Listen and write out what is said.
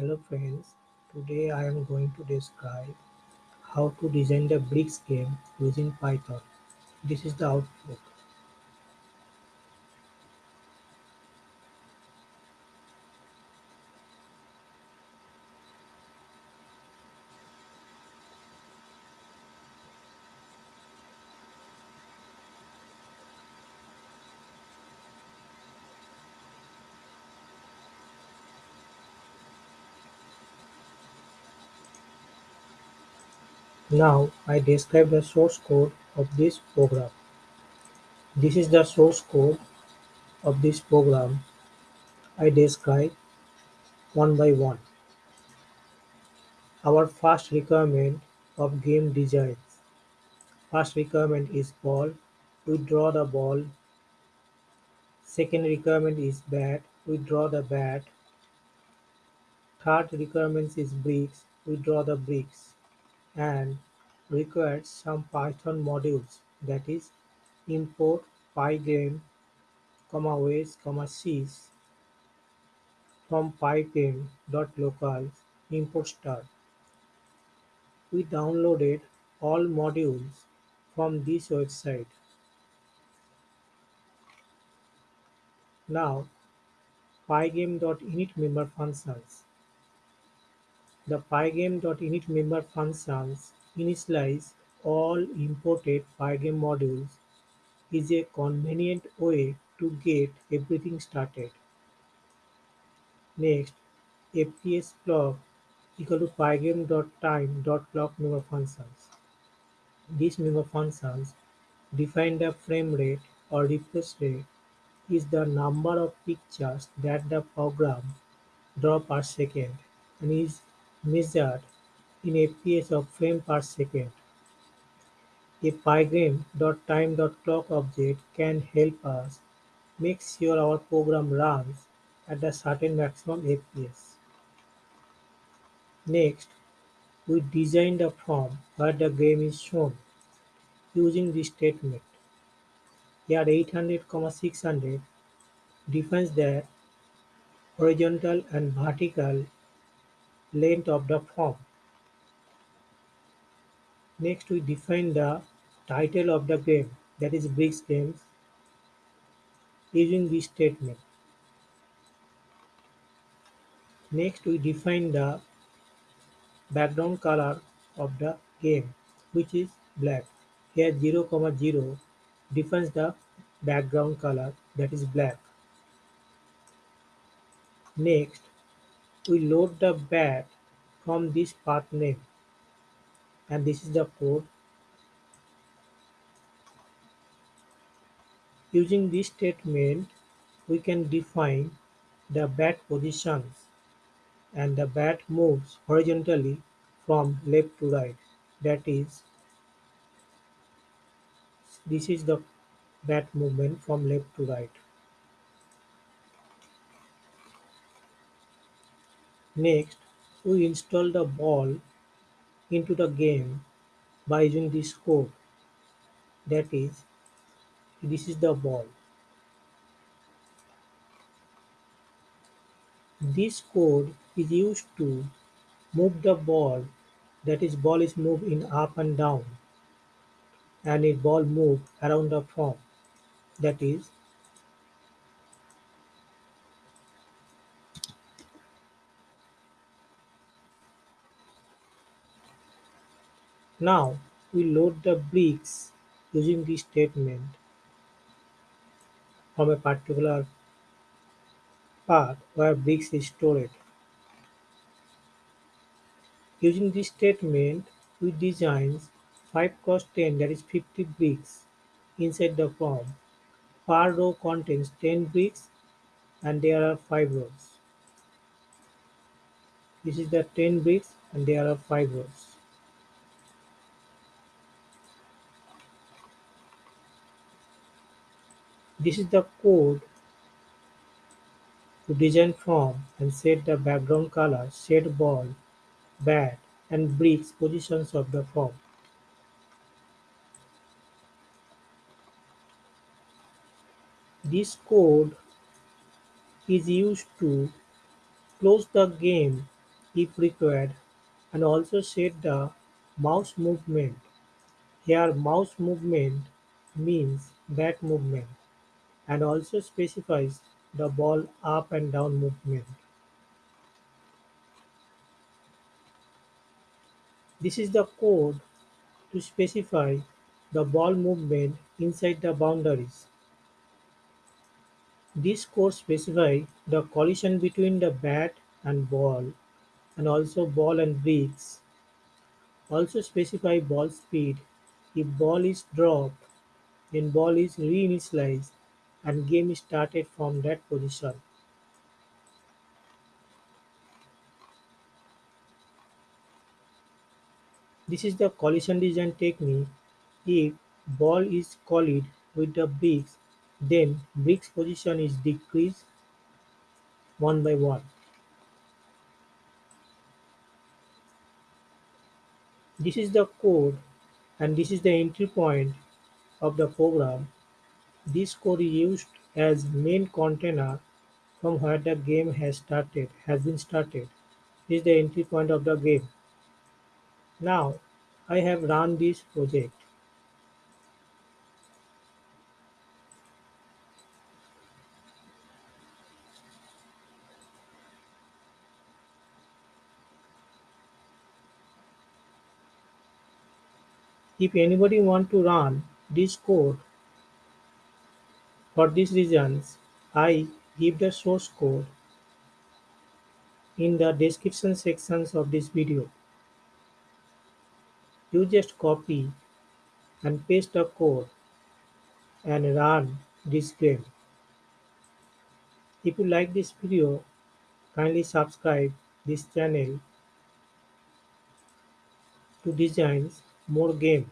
Hello friends, today I am going to describe how to design the bricks game using Python. This is the output. Now I describe the source code of this program. This is the source code of this program I describe one by one. Our first requirement of game design. First requirement is ball. We draw the ball. Second requirement is bat. We draw the bat. Third requirement is bricks. We draw the bricks. And requires some Python modules that is import pygame, comma, ways, sys from pygame.local import star. We downloaded all modules from this website. Now pygame.init member functions. The pygame.init member functions initialize all imported Pygame modules is a convenient way to get everything started. Next, fps clock equal to pygame.time.clock member functions. These member functions define the frame rate or refresh rate is the number of pictures that the program draw per second and is measured in fps of frame per second. A pygame.time.clock object can help us make sure our program runs at a certain maximum fps. Next, we design the form where the game is shown using this statement. Here 800, 600 defines the horizontal and vertical length of the form. Next we define the title of the game that is Bricks Games using this statement. Next we define the background color of the game which is black. Here 0, 0 defines the background color that is black. Next we load the bat from this path name. And this is the code. Using this statement we can define the bat positions and the bat moves horizontally from left to right. That is this is the bat movement from left to right next we install the ball into the game by using this code that is this is the ball. This code is used to move the ball. That is ball is moved in up and down and a ball move around the form. That is Now we load the bricks using this statement from a particular path where bricks is stored. Using this statement, we design 5 cross 10 that is 50 bricks inside the form. Per row contains 10 bricks and there are 5 rows. This is the 10 bricks and there are 5 rows. This is the code to design form and set the background color, set ball, bat, and bricks positions of the form. This code is used to close the game if required and also set the mouse movement. Here mouse movement means back movement and also specifies the ball up and down movement. This is the code to specify the ball movement inside the boundaries. This code specifies the collision between the bat and ball and also ball and bricks. Also specify ball speed. If ball is dropped, then ball is reinitialized and game started from that position. This is the collision design technique. If ball is collided with the bricks, then bricks position is decreased one by one. This is the code and this is the entry point of the program. This code is used as main container from where the game has started has been started. Is the entry point of the game. Now I have run this project. If anybody want to run this code for these reasons, I give the source code in the description sections of this video. You just copy and paste the code and run this game. If you like this video, kindly subscribe this channel to design more game.